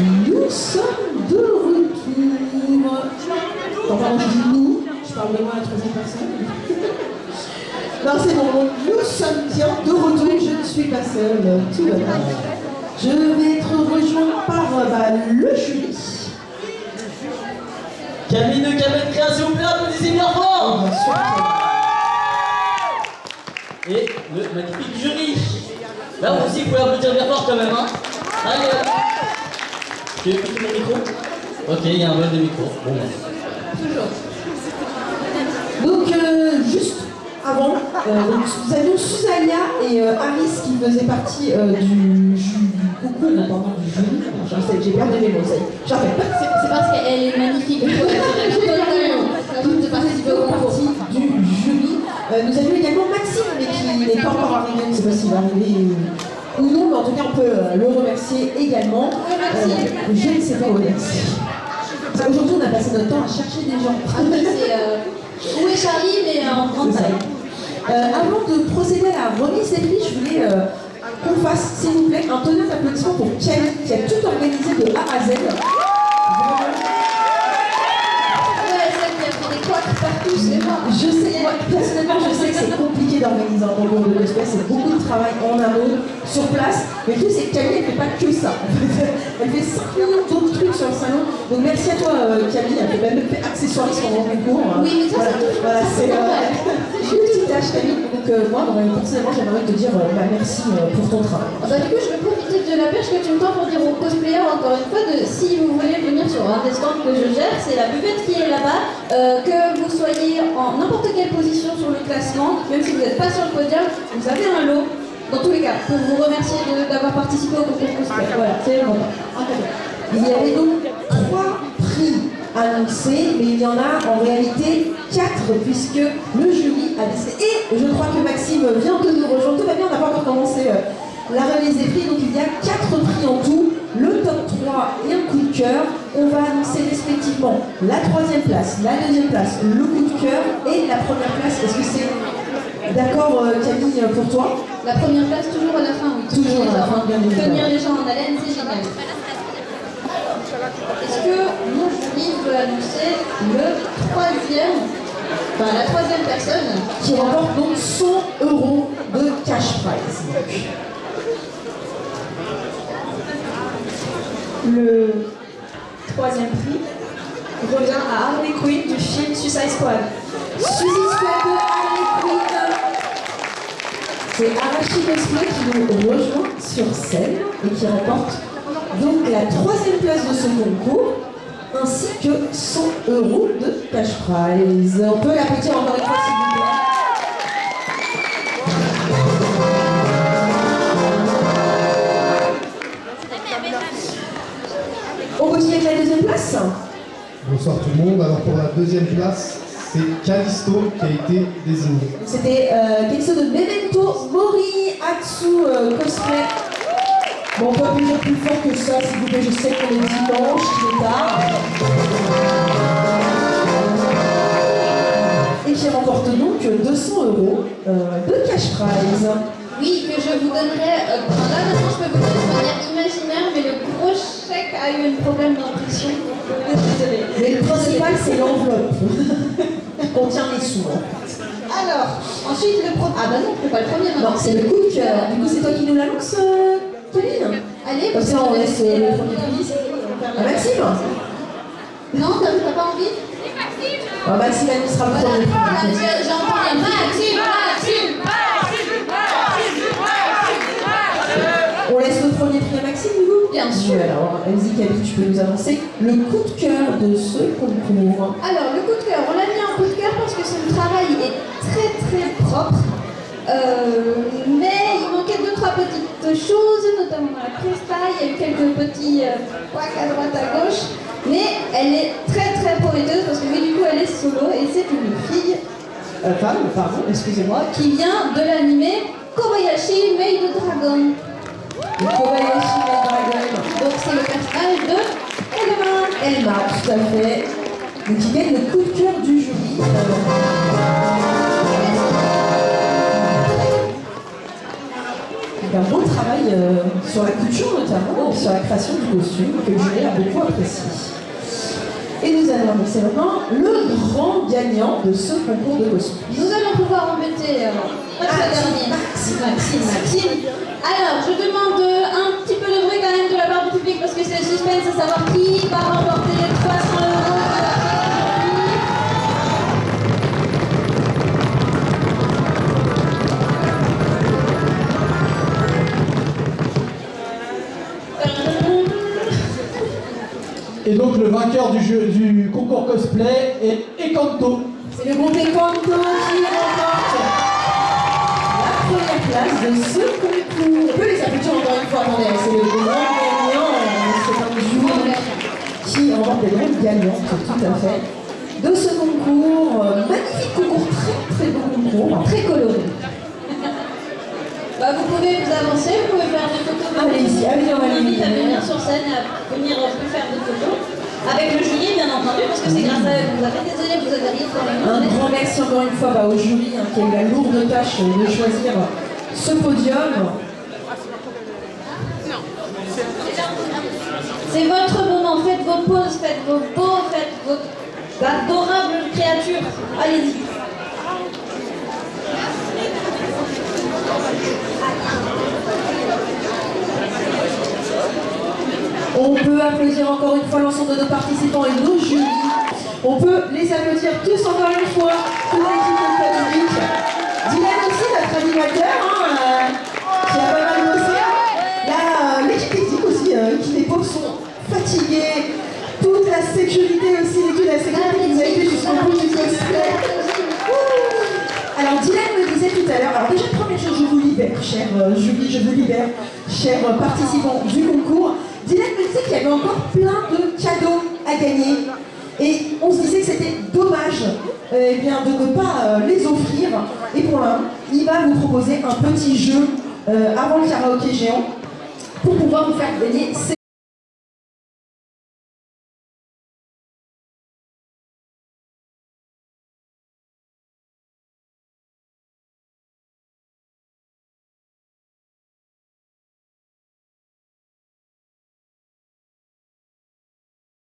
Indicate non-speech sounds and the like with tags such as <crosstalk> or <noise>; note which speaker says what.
Speaker 1: Nous sommes de retour. Enfin, je dis nous, je parle de moi à la troisième personne. <laughs> Non, c'est bon, nous sommes bien de retour, je ne suis pas seule, tout va bien. Je vais être rejoint par bah, le jury.
Speaker 2: Camille de Cabane Création, plaît, applaudissez bien fort
Speaker 1: sûr.
Speaker 2: Et le magnifique jury. Là aussi, vous pouvez applaudir bien fort quand même, hein Allez. Tu veux écouter mon micro Ok, il y a un vol de micro. Bon, bah.
Speaker 1: Donc, euh, juste avant, euh, donc, nous avions Susalia et euh, Alice qui faisaient partie euh, du, concours, pardon, du jury. J'ai perdu mes mots, ça y est. Pas.
Speaker 3: C'est parce qu'elle est magnifique. de participer au concours.
Speaker 1: partie du jury. Euh, nous avions également Maxime, mais qui n'est pas encore arrivé, je ne sais pas s'il va arriver ou non, mais en tout cas, on peut euh, le remercier également. Euh, je ne sais pas où remercier. Aujourd'hui, on a passé notre temps à chercher des gens.
Speaker 3: Ah oui, euh, Où est Charlie, mais en grande taille.
Speaker 1: Euh, avant de procéder à la remise des prix, je voulais euh, qu'on fasse, s'il vous plaît, un tonnerre d'applaudissements pour Kelly, qui a tout organisé de A à Z.
Speaker 3: Qui c'est.
Speaker 1: Je sais, moi, personnellement, je sais que c'est compliqué d'organiser un concours de l'espèce, c'est beaucoup de travail en amont, sur place. Mais le truc, c'est que Camille, elle fait pas que ça. <laughs> Elle fait 5 millions d'autres trucs sur le salon. Donc merci à toi, euh, Camille, elle fait même accessoiriste pendant le concours. hein.
Speaker 3: Oui, mais ça,
Speaker 1: voilà,
Speaker 3: touche
Speaker 1: voilà, <laughs> une petite tâche, Camille. Donc euh, moi, personnellement, j'aimerais te dire euh, bah, merci euh, pour ton travail.
Speaker 3: Ah Bah, du coup, je vais profiter de la perche que tu me tends pour dire aux cosplayers encore une fois de si vous voulez venir sur un des stands que je gère, c'est la buvette qui est là-bas. Que vous soyez en n'importe quelle position sur le classement, même si vous n'êtes pas sur le podium, vous avez un lot. Dans tous les cas, pour vous remercier d'avoir participé au concours cosplay. Voilà, c'est cadeau.
Speaker 1: Il y avait donc trois prix annoncés, mais il y en a en réalité quatre, puisque le jury Et je crois que Maxime vient de nous rejoindre. Tout va bien, on n'a pas encore commencé euh, la remise des prix. Donc il y a quatre prix en tout, le top 3 et un coup de cœur. On va annoncer respectivement la troisième place, la deuxième place, le coup de cœur et la première place. Est-ce que c'est d'accord, euh, Camille, pour toi?
Speaker 3: La première place, toujours à la fin, oui.
Speaker 1: Toujours à la fin, bien évidemment.
Speaker 3: Tenir les gens en haleine, c'est génial. Est-ce que mon jury veut annoncer le troisième, la troisième personne
Speaker 1: qui remporte donc 100 euros de cash prize.
Speaker 4: Le troisième prix revient à Harley Quinn du film Suicide Squad.
Speaker 1: Suicide Squad de Harley Quinn. C'est Arashi Cosplay qui nous rejoint sur scène et qui remporte donc la troisième place de ce concours ainsi que 100 euros de cash prize. On peut l'applaudir encore une fois s'il vous plaît. On continue avec la deuxième place
Speaker 5: Bonsoir tout le monde. Alors pour la deuxième place, c'est Callisto qui a été désigné.
Speaker 1: C'était euh, de Memento Mori Atsu euh, Cosplay. Bon, on peut plus fort que ça, s'il vous plaît. Je sais qu'on est dimanche, il est tard. 200 euros euh, de cash prize.
Speaker 3: Oui, que je vous donnerai. euh, là maintenant, je peux vous donner de manière imaginaire, mais le gros chèque a eu un problème d'impression. Désolée.
Speaker 1: Mais le principal, c'est l'enveloppe <laughs> qui contient les sous.
Speaker 3: Alors, ensuite le pro. Ah bah non, c'est pas le premier.
Speaker 1: Non, c'est le coup de cœur. Du coup, c'est toi qui nous l'annonce, euh, Pauline
Speaker 3: Allez,
Speaker 1: Comme ça, on laisse euh, le premier. Ah, Maxime
Speaker 3: Non, t'as pas envie
Speaker 1: Ah, Maxime annoncera le
Speaker 3: Voilà.
Speaker 1: premier
Speaker 3: Ah,
Speaker 1: prix.
Speaker 3: j'ai j'ai entendu un Maxime, Maxime,
Speaker 1: On laisse le premier prix à Maxime, du coup
Speaker 3: Bien sûr.
Speaker 1: Alors, Elsie Kaby, tu peux nous annoncer le coup de cœur de ce concours.
Speaker 3: Alors, le coup de cœur, on l'a mis en coup de cœur parce que son travail est très très propre. Euh, mais il manquait deux, trois petites choses, notamment dans la presta. Il y a eu quelques petits euh, à droite, à gauche. Mais elle est parce que du coup, elle est solo et c'est une fille
Speaker 1: Euh, femme, pardon, excusez-moi.
Speaker 3: qui vient de l'anime Kobayashi Maid Dragon.
Speaker 1: Kobayashi Dragon.
Speaker 3: Donc, c'est le personnage de Elma.
Speaker 1: Elma, tout à fait. Donc, le coup de cœur du jury. Il un beau travail euh, sur la couture notamment, sur la création du costume, que le a beaucoup apprécié. Et nous allons annoncer maintenant le grand gagnant de ce concours de costume.
Speaker 3: Nous allons pouvoir embêter euh, notre dernier.
Speaker 1: Maxime,
Speaker 3: Maxime, Maxime. Alors, je demande euh, un petit peu de bruit quand même de la part du public parce que c'est le suspense à savoir qui va remporter les 300 euros.
Speaker 6: Donc le vainqueur du, concours cosplay est Ekanto.
Speaker 1: C'est le groupe Equanto qui remporte la première place de ce concours. On peut les applaudir encore une fois, attendez, c'est le grand gagnant, euh, c'est un jury qui remporte des grands gagnants, tout à fait, de ce concours. Euh, Magnifique concours, très très beau concours, très coloré.
Speaker 3: Bah, vous pouvez vous avancer, vous pouvez faire des photos.
Speaker 1: Allez-y, allez,
Speaker 3: On
Speaker 1: allez,
Speaker 3: invite à venir sur scène, à venir euh, faire des photos. Avec le jury, bien entendu, parce que c'est grâce à que vous avez des élèves, vous avez rien pour les
Speaker 1: Un grand merci encore une fois bah, au jury hein, qui a eu la lourde tâche de choisir ce podium.
Speaker 3: C'est votre moment, faites vos pauses, faites vos beaux, faites vos adorables créatures. Allez-y.
Speaker 1: On peut encore une fois l'ensemble de nos participants et nos jurys. On peut les applaudir tous encore une fois, toute l'équipe de Patrick. Dylan aussi, notre animateur, hein, euh, qui a pas mal bossé. Là, euh, l'équipe aussi, euh, qui les pauvres sont fatigués. Toute la sécurité aussi, l'équipe de la sécurité qui nous a aidé jusqu'au bout du cosplay. Alors Dylan me disait tout à l'heure, alors déjà première chose, je vous libère, cher euh, jury, je vous libère, chers participants du concours. Dylan me qu'il y avait encore plein de cadeaux à gagner. Et on se disait que c'était dommage euh, eh bien, de ne pas euh, les offrir. Et pour l'un, il va vous proposer un petit jeu euh, avant le karaoké géant pour pouvoir vous faire gagner ces